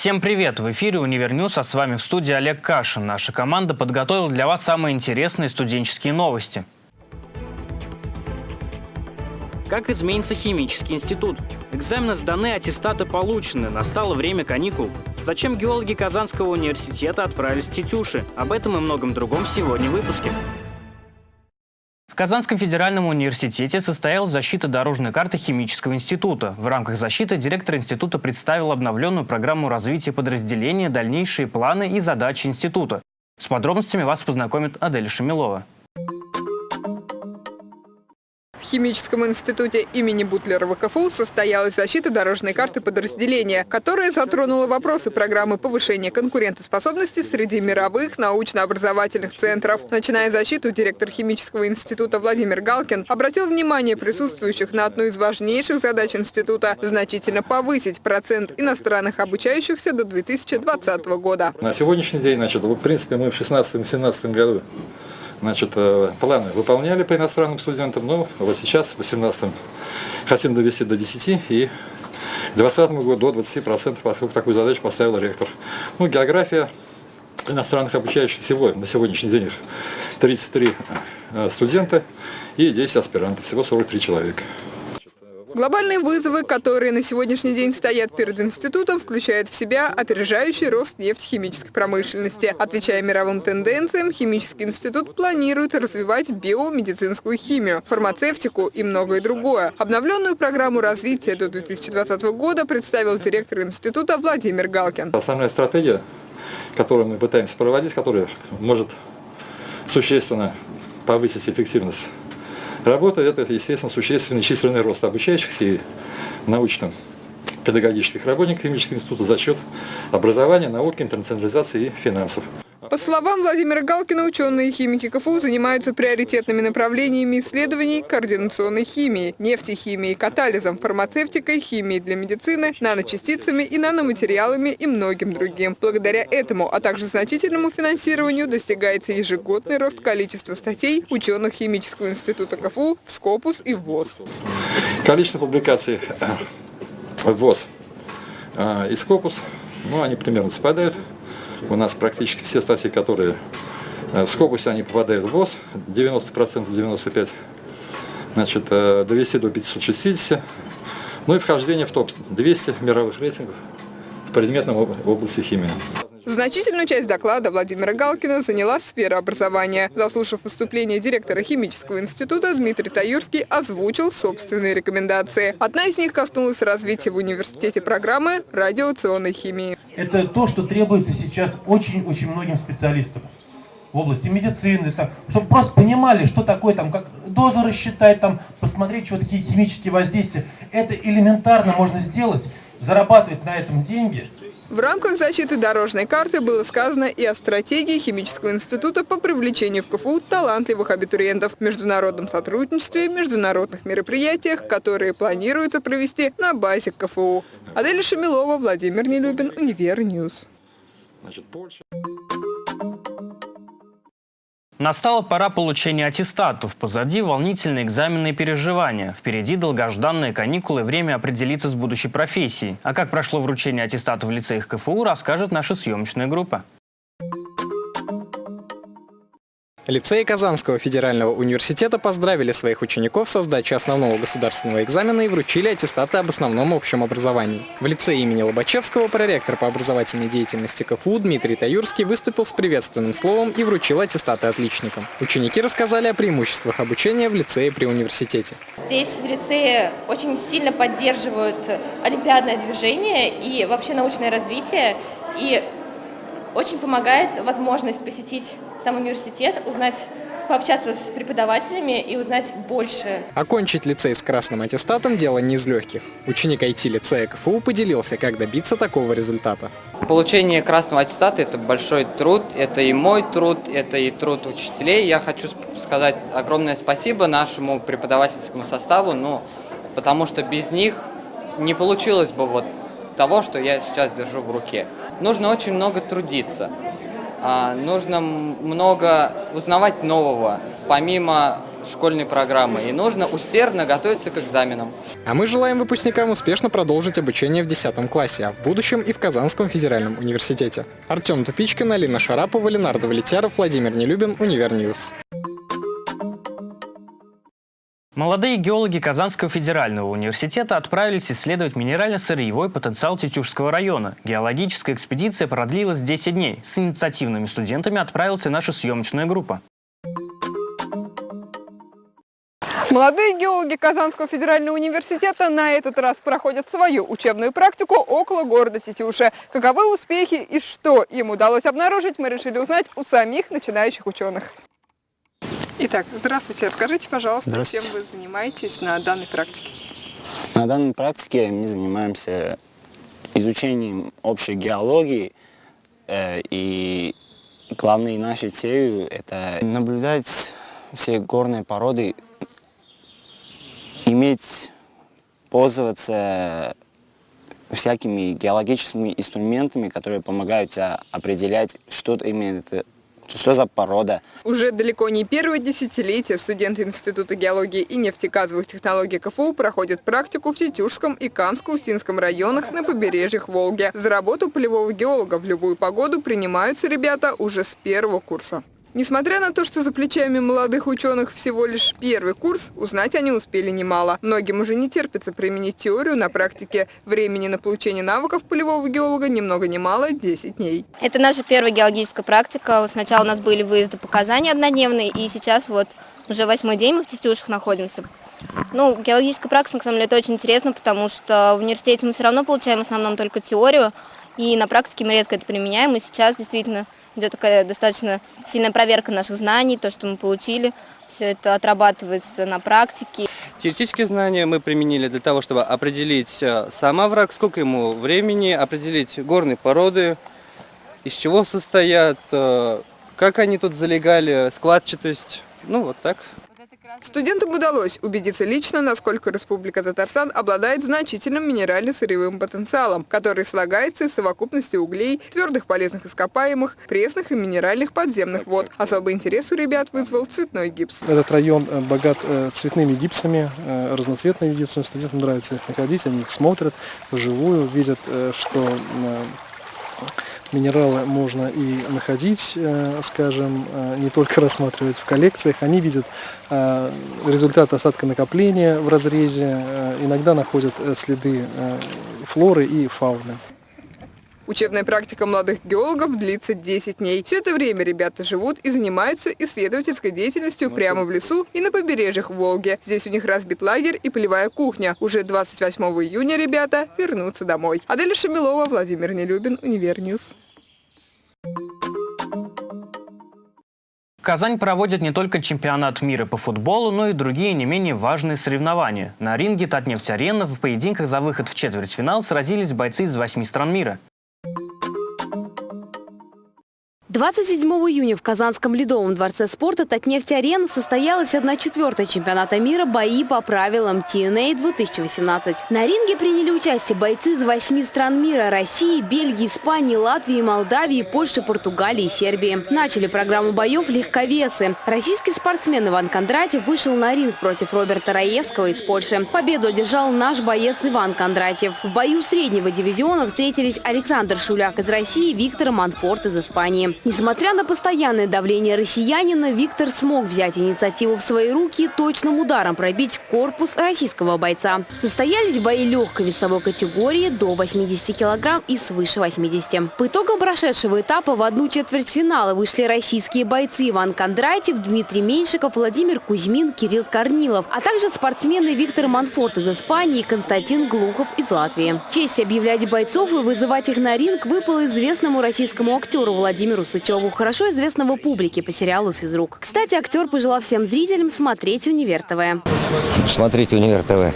Всем привет! В эфире «Univer News», а с вами в студии Олег Кашин. Наша команда подготовила для вас самые интересные студенческие новости. Как изменится химический институт? Экзамены сданы, аттестаты получены. Настало время каникул. Зачем геологи Казанского университета отправились в Тетюши? Об этом и многом другом сегодня в выпуске. Казанском федеральном университете состоялась защита дорожной карты химического института. В рамках защиты директор института представил обновленную программу развития подразделения, дальнейшие планы и задачи института. С подробностями вас познакомит Адель Шамилова. Химическом институте имени Бутлерова КФУ состоялась защита дорожной карты подразделения, которая затронула вопросы программы повышения конкурентоспособности среди мировых научно-образовательных центров. Начиная защиту, директор Химического института Владимир Галкин обратил внимание присутствующих на одну из важнейших задач института – значительно повысить процент иностранных обучающихся до 2020 года. На сегодняшний день, значит, в принципе, мы в 2016-2017 году значит, э, планы выполняли по иностранным студентам, но вот сейчас, в 2018 хотим довести до 10 и к 2020 году до 20%, поскольку такую задачу поставил ректор. Ну, география иностранных обучающих всего на сегодняшний день их 33 э, студента и 10 аспирантов, всего 43 человека. Глобальные вызовы, которые на сегодняшний день стоят перед институтом, включают в себя опережающий рост нефтехимической промышленности. Отвечая мировым тенденциям, химический институт планирует развивать биомедицинскую химию, фармацевтику и многое другое. Обновленную программу развития до 2020 года представил директор института Владимир Галкин. Основная стратегия, которую мы пытаемся проводить, которая может существенно повысить эффективность Работа – это, естественно, существенный численный рост обучающихся и научно-педагогических работников химического института за счет образования, науки, интернационализации и финансов. По словам Владимира Галкина, ученые химики КФУ занимаются приоритетными направлениями исследований координационной химии, нефтехимией, катализом, фармацевтикой, химией для медицины, наночастицами и наноматериалами и многим другим. Благодаря этому, а также значительному финансированию достигается ежегодный рост количества статей ученых Химического института КФУ в Скопус и ВОЗ. Количество публикаций в ВОЗ и Скопус, ну, они примерно совпадают. У нас практически все статьи, которые э, в Скопусе, они попадают в ВОЗ, 90%, 95%, значит, э, довести до 560, ну и вхождение в топ-200 мировых рейтингов в предметном области химии. Значительную часть доклада Владимира Галкина заняла сфера образования. Заслушав выступление директора Химического института, Дмитрий Таюрский озвучил собственные рекомендации. Одна из них коснулась развития в университете программы радиационной химии. Это то, что требуется сейчас очень-очень многим специалистам в области медицины, так, чтобы просто понимали, что такое, там, как дозу рассчитать, там, посмотреть, что такие химические воздействия. Это элементарно можно сделать, зарабатывать на этом деньги. В рамках защиты дорожной карты было сказано и о стратегии Химического института по привлечению в КФУ талантливых абитуриентов, международном сотрудничестве, международных мероприятиях, которые планируется провести на базе КФУ. Аделя Шамилова, Владимир Нелюбин, Univer News. Значит, Польша... Настала пора получения аттестатов. Позади волнительные экзаменные переживания. Впереди долгожданные каникулы, время определиться с будущей профессией. А как прошло вручение аттестатов в лицеях КФУ, расскажет наша съемочная группа. Лицеи Казанского федерального университета поздравили своих учеников со сдачей основного государственного экзамена и вручили аттестаты об основном общем образовании. В лицее имени Лобачевского проректор по образовательной деятельности КФУ Дмитрий Таюрский выступил с приветственным словом и вручил аттестаты отличникам. Ученики рассказали о преимуществах обучения в лицее при университете. Здесь в лицее очень сильно поддерживают олимпиадное движение и вообще научное развитие. И очень помогает возможность посетить сам университет, узнать пообщаться с преподавателями и узнать больше. Окончить лицей с красным аттестатом – дело не из легких. Ученик IT-лицея КФУ поделился, как добиться такого результата. Получение красного аттестата – это большой труд, это и мой труд, это и труд учителей. Я хочу сказать огромное спасибо нашему преподавательскому составу, ну, потому что без них не получилось бы вот того, что я сейчас держу в руке. Нужно очень много трудиться, а, нужно много узнавать нового. Помимо школьной программы, и нужно усердно готовиться к экзаменам. А мы желаем выпускникам успешно продолжить обучение в 10 классе, а в будущем и в Казанском федеральном университете. Артем Тупичкин, Алина Шарапова, Ленар Давлетяров, Владимир Нелюбин, Univer News. Молодые геологи Казанского федерального университета отправились исследовать минерально-сырьевой потенциал Тетюшского района. Геологическая экспедиция продлилась 10 дней. С инициативными студентами отправилась наша съемочная группа. Молодые геологи Казанского федерального университета на этот раз проходят свою учебную практику около города Тетюши. Каковы успехи и что им удалось обнаружить, мы решили узнать у самих начинающих ученых. Итак, здравствуйте. Расскажите, пожалуйста, чем Здравствуйте. вы занимаетесь на данной практике? На данной практике мы занимаемся изучением общей геологии, э, и главной нашей целью это наблюдать все горные породы, иметь, пользоваться всякими геологическими инструментами, которые помогают определять, что именно это, что за порода. Уже далеко не первое десятилетие студенты Института геологии и нефтегазовых технологий КФУ проходят практику в Тетюшском и Камско-Устинском районах на побережьях Волги. За работу полевого геолога в любую погоду принимаются ребята уже с первого курса. Несмотря на то, что за плечами молодых ученых всего лишь первый курс, узнать они успели немало. Многим уже не терпится применить теорию на практике. Времени на получение навыков полевого геолога ни много ни мало – 10 дней. Это наша первая геологическая практика. Сначала у нас были выезды показания однодневные, и сейчас вот уже восьмой день мы в Тестюшах находимся. Ну, геологическая практика, на самом деле, это очень интересно, потому что в университете мы все равно получаем в основном только теорию, и на практике мы редко это применяем, и сейчас действительно идет такая достаточно сильная проверка наших знаний, то, что мы получили, все это отрабатывается на практике. Теоретические знания мы применили для того, чтобы определить э, сам овраг, сколько ему времени, определить горные породы, из чего состоят, э, как они тут залегали, складчатость, ну вот так. Студентам удалось убедиться лично, насколько Республика Татарстан обладает значительным минерально-сырьевым потенциалом, который слагается из совокупности углей, твердых полезных ископаемых, пресных и минеральных подземных вод. Особый интерес у ребят вызвал цветной гипс. Этот район э, богат э, цветными гипсами, э, разноцветными гипсами. Студентам нравится их находить, они их смотрят вживую, видят, что минералы можно и находить, э, скажем, э, не только рассматривать в коллекциях. Они видят э, результат осадконакопления в разрезе, иногда находят следы флоры и фауны. Учебная практика молодых геологов длится 10 дней. Все это время ребята живут и занимаются исследовательской деятельностью прямо в лесу и на побережьях Волги. Здесь у них разбит лагерь и полевая кухня. Уже 28 июня ребята вернутся домой. Аделя Шамилова, Владимир Нелюбин, Univer News. Казань проводит не только чемпионат мира по футболу, но и другие не менее важные соревнования. На ринге Татнефть-Арена в поединках за выход в четвертьфинал сразились бойцы из восьми стран мира. 27 июня в Казанском ледовом дворце спорта «Татнефть-Арена» состоялась 1-4 чемпионата мира «Бои по правилам TNA 2018». На ринге приняли участие бойцы из восьми стран мира – России, Бельгии, Испании, Латвии, Молдавии, Польши, Португалии и Сербии. Начали программу боев легковесы. Российский спортсмен Иван Кондратьев вышел на ринг против Роберта Раевского из Польши. Победу одержал наш боец Иван Кондратьев. В бою среднего дивизиона встретились Александр Шуляк из России и Виктор Манфорт из Испании. Несмотря на постоянное давление россиянина, Виктор смог взять инициативу в свои руки и точным ударом пробить корпус российского бойца. Состоялись бои легкой весовой категории до 80 килограмм и свыше 80. По итогам прошедшего этапа в одну четверть финала вышли российские бойцы Иван Кондратьев, Дмитрий Меньшиков, Владимир Кузьмин, Кирилл Корнилов, а также спортсмены Виктор Манфорт из Испании и Константин Глухов из Латвии. Честь объявлять бойцов и вызывать их на ринг выпала известному российскому актеру Владимиру Сычеву, хорошо известного публике по сериалу «Физрук». Кстати, актер пожелал всем зрителям смотреть «Универ ТВ». Смотрите «Универ ТВ».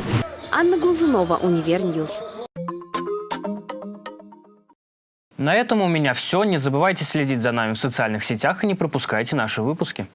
Анна Глазунова, Univer News. На этом у меня все. Не забывайте следить за нами в социальных сетях и не пропускайте наши выпуски.